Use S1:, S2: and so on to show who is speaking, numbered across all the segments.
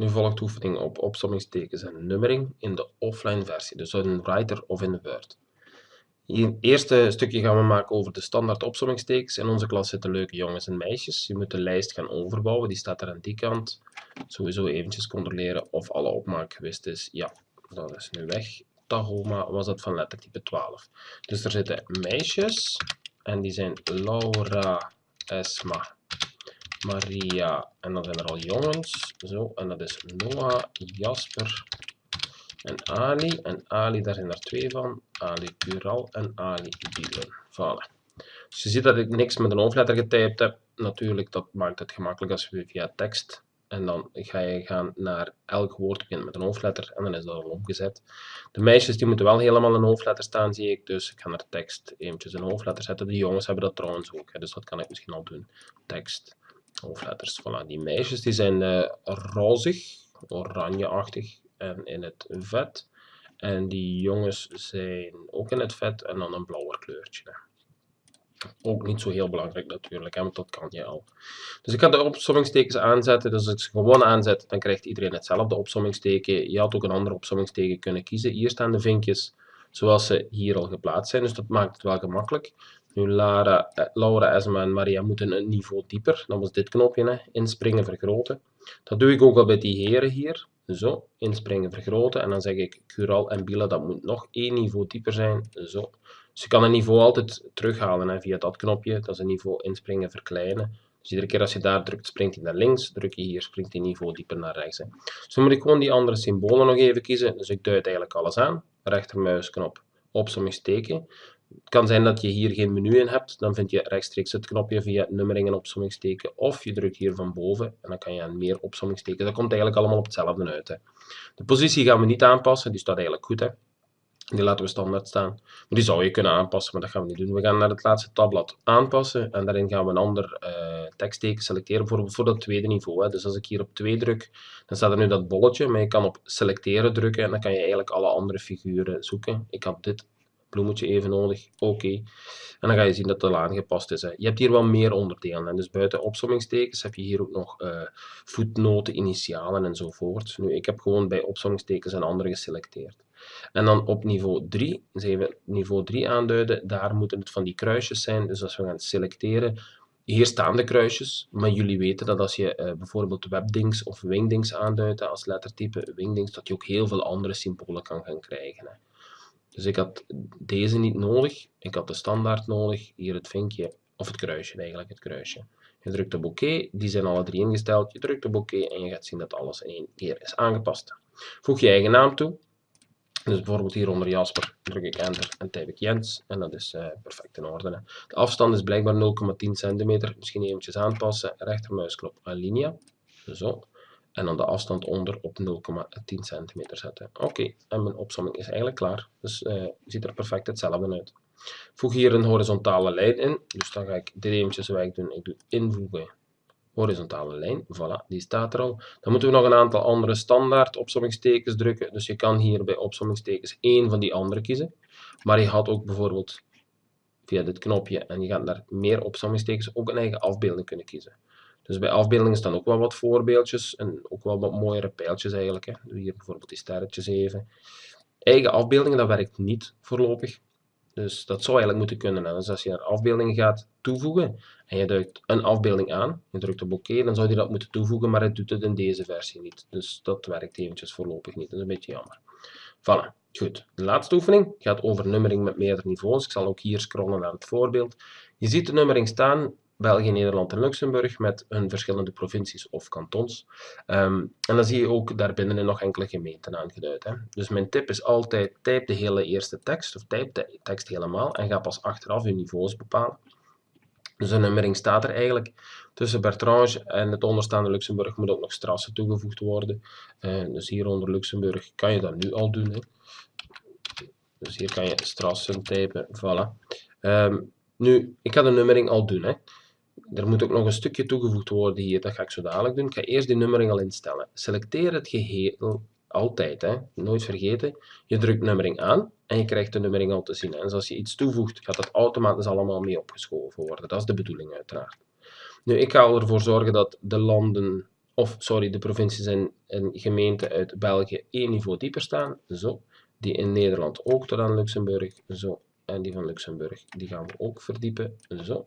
S1: Nu volgt oefening op opsommingstekens en nummering in de offline versie, dus in Writer of in Word. Hier, het eerste stukje gaan we maken over de standaard opsommingstekens. In onze klas zitten leuke jongens en meisjes. Je moet de lijst gaan overbouwen, die staat er aan die kant. Sowieso eventjes controleren of alle opmaak geweest is. Ja, dat is nu weg. Tahoma was dat van lettertype 12. Dus er zitten meisjes en die zijn Laura, Esma, Maria en dan zijn er al jongens. Zo, en dat is Noah, Jasper en Ali. En Ali, daar zijn er twee van. Ali Cural en Ali Bielen. Voilà. Dus je ziet dat ik niks met een hoofdletter getypt heb. Natuurlijk, dat maakt het gemakkelijk als je via tekst en dan ga je gaan naar elk woord begint met een hoofdletter en dan is dat al omgezet. De meisjes die moeten wel helemaal een hoofdletter staan, zie ik. Dus ik ga naar tekst eventjes een hoofdletter zetten. De jongens hebben dat trouwens ook, hè, dus dat kan ik misschien al doen. Tekst, hoofdletters. Voilà, die meisjes die zijn uh, rozig, oranjeachtig en in het vet. En die jongens zijn ook in het vet en dan een blauwer kleurtje. Ook niet zo heel belangrijk natuurlijk, hè, want dat kan je al. Dus ik ga de opsommingstekens aanzetten. Dus als ik ze gewoon aanzet, dan krijgt iedereen hetzelfde opsommingsteken. Je had ook een ander opsommingsteken kunnen kiezen. Hier staan de vinkjes zoals ze hier al geplaatst zijn, dus dat maakt het wel gemakkelijk. Nu, Lara, eh, Laura, Esma en Maria moeten een niveau dieper. Dat was dit knopje, inspringen, vergroten. Dat doe ik ook al bij die heren hier. Zo, inspringen, vergroten. En dan zeg ik Cural en Bila, dat moet nog één niveau dieper zijn. Zo. Dus je kan een niveau altijd terughalen hè, via dat knopje. Dat is een niveau inspringen, verkleinen. Dus iedere keer als je daar drukt, springt hij naar links. Druk je hier, springt hij niveau dieper naar rechts. Hè. Dus dan moet ik gewoon die andere symbolen nog even kiezen. Dus ik duid eigenlijk alles aan. Rechtermuisknop, opsommingsteken. Het kan zijn dat je hier geen menu in hebt. Dan vind je rechtstreeks het knopje via nummering en opsommingsteken. Of je drukt hier van boven en dan kan je aan meer opsommingsteken. Dat komt eigenlijk allemaal op hetzelfde uit. Hè. De positie gaan we niet aanpassen. Die staat eigenlijk goed. Hè. Die laten we standaard staan. Maar die zou je kunnen aanpassen, maar dat gaan we niet doen. We gaan naar het laatste tabblad aanpassen en daarin gaan we een ander uh, tekstteken selecteren voor, voor dat tweede niveau. Hè. Dus als ik hier op 2 druk, dan staat er nu dat bolletje, maar je kan op selecteren drukken en dan kan je eigenlijk alle andere figuren zoeken. Ik had dit bloemetje even nodig, oké. En dan ga je zien dat het al aangepast is. Hè. Je hebt hier wel meer onderdelen. Dus buiten opsommingstekens heb je hier ook nog uh, voetnoten, initialen enzovoort. Nu, ik heb gewoon bij opsommingstekens een andere geselecteerd. En dan op niveau 3, dus even niveau 3 aanduiden, daar moeten het van die kruisjes zijn. Dus als we gaan selecteren, hier staan de kruisjes, maar jullie weten dat als je uh, bijvoorbeeld webdings of wingdings aanduidt als lettertype wingdings, dat je ook heel veel andere symbolen kan gaan krijgen. Hè. Dus ik had deze niet nodig, ik had de standaard nodig, hier het vinkje, of het kruisje eigenlijk, het kruisje. Je drukt op oké, die zijn alle drie ingesteld, je drukt op oké en je gaat zien dat alles in één keer is aangepast. Voeg je eigen naam toe, dus bijvoorbeeld hier onder Jasper druk ik enter en typ ik Jens en dat is uh, perfect in orde. Hè. De afstand is blijkbaar 0,10 cm, misschien eventjes aanpassen, rechtermuisknop alinea, zo. En dan de afstand onder op 0,10 cm zetten. Oké, en mijn opsomming is eigenlijk klaar. Dus uh, ziet er perfect hetzelfde uit. Voeg hier een horizontale lijn in. Dus dan ga ik dit eventjes weg doen. Ik doe invoegen horizontale lijn. Voilà, die staat er al. Dan moeten we nog een aantal andere standaard opsommingstekens drukken. Dus je kan hier bij opsommingstekens één van die andere kiezen. Maar je had ook bijvoorbeeld via dit knopje en je gaat naar meer opsommingstekens ook een eigen afbeelding kunnen kiezen. Dus bij afbeeldingen staan ook wel wat voorbeeldjes en ook wel wat mooiere pijltjes eigenlijk. Hè. Hier bijvoorbeeld die sterretjes even. Eigen afbeeldingen, dat werkt niet voorlopig. Dus dat zou eigenlijk moeten kunnen. Dus als je naar afbeeldingen gaat toevoegen en je duikt een afbeelding aan, je drukt op oké, dan zou je dat moeten toevoegen, maar het doet het in deze versie niet. Dus dat werkt eventjes voorlopig niet. Dat is een beetje jammer. Voilà. Goed, de laatste oefening gaat over nummering met meerdere niveaus. Ik zal ook hier scrollen naar het voorbeeld. Je ziet de nummering staan België, Nederland en Luxemburg met hun verschillende provincies of kantons. Um, en dan zie je ook daarbinnen nog enkele gemeenten aangeduid. Hè. Dus mijn tip is altijd, type de hele eerste tekst, of type de tekst helemaal, en ga pas achteraf je niveaus bepalen. Dus een nummering staat er eigenlijk. Tussen Bertrange en het onderstaande Luxemburg moet ook nog strassen toegevoegd worden. Uh, dus hier onder Luxemburg kan je dat nu al doen. Hè. Dus hier kan je strassen typen, voilà. Um, nu, ik ga de nummering al doen. Hè. Er moet ook nog een stukje toegevoegd worden hier, dat ga ik zo dadelijk doen. Ik ga eerst die nummering al instellen. Selecteer het geheel altijd, hè. nooit vergeten. Je drukt nummering aan en je krijgt de nummering al te zien. En als je iets toevoegt, gaat dat automatisch allemaal mee opgeschoven worden. Dat is de bedoeling uiteraard. Nu, ik ga ervoor zorgen dat de landen of sorry, de provincies en, en gemeenten uit België één niveau dieper staan, zo. Die in Nederland ook tot aan Luxemburg, zo. En die van Luxemburg, die gaan we ook verdiepen, zo.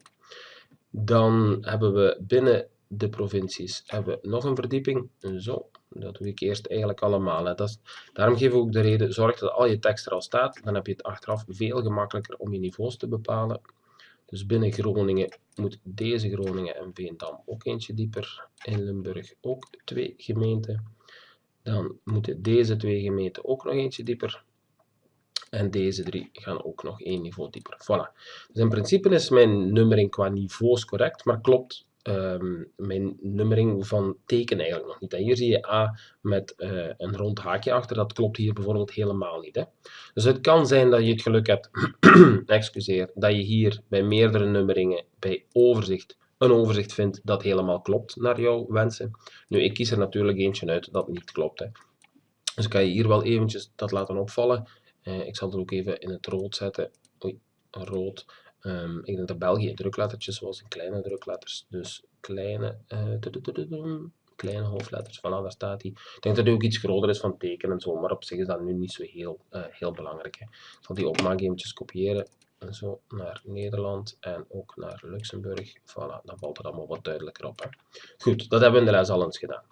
S1: Dan hebben we binnen de provincies hebben we nog een verdieping, zo. Dat doe ik eerst eigenlijk allemaal. Dat is, daarom geef ik ook de reden, zorg dat al je tekst er al staat, dan heb je het achteraf veel gemakkelijker om je niveaus te bepalen. Dus binnen Groningen moet deze Groningen en Veendam ook eentje dieper. In Limburg ook twee gemeenten. Dan moeten deze twee gemeenten ook nog eentje dieper. En deze drie gaan ook nog één niveau dieper. Voilà. Dus in principe is mijn nummering qua niveaus correct, maar klopt um, mijn nummering van teken eigenlijk nog niet. En hier zie je A met uh, een rond haakje achter, dat klopt hier bijvoorbeeld helemaal niet. Hè. Dus het kan zijn dat je het geluk hebt, excuseer, dat je hier bij meerdere nummeringen, bij overzicht, een overzicht vindt dat helemaal klopt naar jouw wensen. Nu, ik kies er natuurlijk eentje uit dat niet klopt. Hè. Dus kan je hier wel eventjes dat laten opvallen. Uh, ik zal het ook even in het rood zetten. Oei, rood. Um, ik denk dat België druklettertjes zoals in kleine drukletters. Dus kleine, uh, kleine hoofdletters, voilà, daar staat hij. Ik denk dat hij ook iets groter is van teken en zo, maar op zich is dat nu niet zo heel, uh, heel belangrijk. Ik zal die opmaak eventjes kopiëren. En zo naar Nederland en ook naar Luxemburg. Voilà, dan valt het allemaal wat duidelijker op. Goed, dat hebben we in de les al eens gedaan.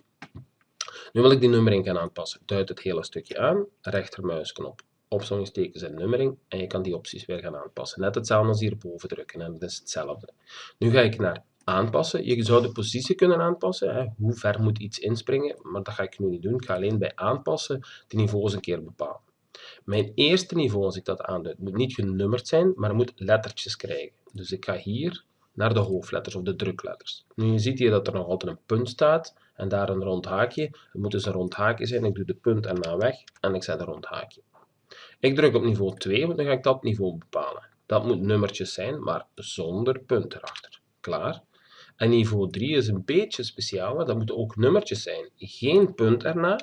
S1: Nu wil ik die nummering gaan aanpassen. Duid het hele stukje aan, rechtermuisknop opzommingstekens en nummering en je kan die opties weer gaan aanpassen. Net hetzelfde als hierboven drukken en dat is hetzelfde. Nu ga ik naar aanpassen. Je zou de positie kunnen aanpassen. Hè. Hoe ver moet iets inspringen? Maar dat ga ik nu niet doen. Ik ga alleen bij aanpassen de niveaus een keer bepalen. Mijn eerste niveau, als ik dat aanduid, moet niet genummerd zijn, maar moet lettertjes krijgen. Dus ik ga hier naar de hoofdletters of de drukletters. Nu je ziet hier dat er nog altijd een punt staat en daar een rond haakje. Het moet dus een rond haakje zijn. Ik doe de punt erna weg en ik zet een rond haakje. Ik druk op niveau 2, want dan ga ik dat niveau bepalen. Dat moet nummertjes zijn, maar zonder punt erachter. Klaar? En niveau 3 is een beetje speciaal, dat moeten ook nummertjes zijn. Geen punt erna,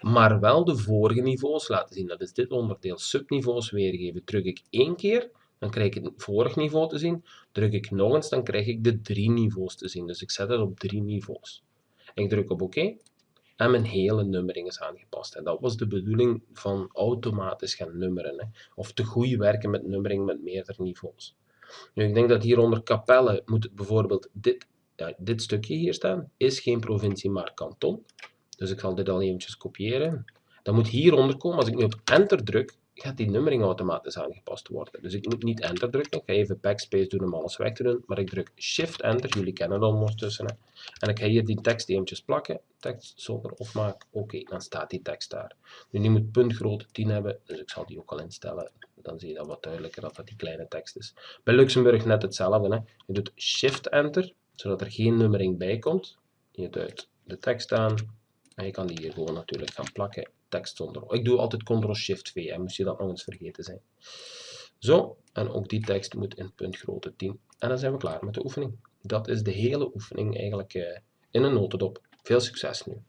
S1: maar wel de vorige niveaus laten zien. Dat is dit onderdeel, subniveaus weergeven. Druk ik één keer, dan krijg ik het vorige niveau te zien. Druk ik nog eens, dan krijg ik de drie niveaus te zien. Dus ik zet het op drie niveaus. Ik druk op oké en mijn hele nummering is aangepast. En dat was de bedoeling van automatisch gaan nummeren. Hè. Of te goed werken met nummering met meerdere niveaus. Nu, ik denk dat hier onder Capelle moet bijvoorbeeld dit, ja, dit stukje hier staan. Is geen provincie, maar kanton. Dus ik zal dit al eventjes kopiëren. Dan moet hieronder komen, als ik nu op enter druk, gaat die nummering automatisch aangepast worden. Dus ik moet niet enter drukken. Ik ga even backspace doen om alles weg te doen. Maar ik druk shift enter. Jullie kennen dat ondertussen. Hè. En ik ga hier die tekst eventjes plakken. Tekst zonder opmaak. Oké, dan staat die tekst daar. Nu die moet puntgrootte 10 hebben. Dus ik zal die ook al instellen. Dan zie je dat wat duidelijker dat dat die kleine tekst is. Bij Luxemburg net hetzelfde. Hè. Je doet shift enter. Zodat er geen nummering bij komt. Je duidt de tekst aan. En je kan die hier gewoon natuurlijk gaan plakken tekst zonder. Ik doe altijd Ctrl-Shift-V, en moest je dat nog eens vergeten zijn. Zo, en ook die tekst moet in puntgrootte 10. En dan zijn we klaar met de oefening. Dat is de hele oefening eigenlijk uh, in een notendop. Veel succes nu!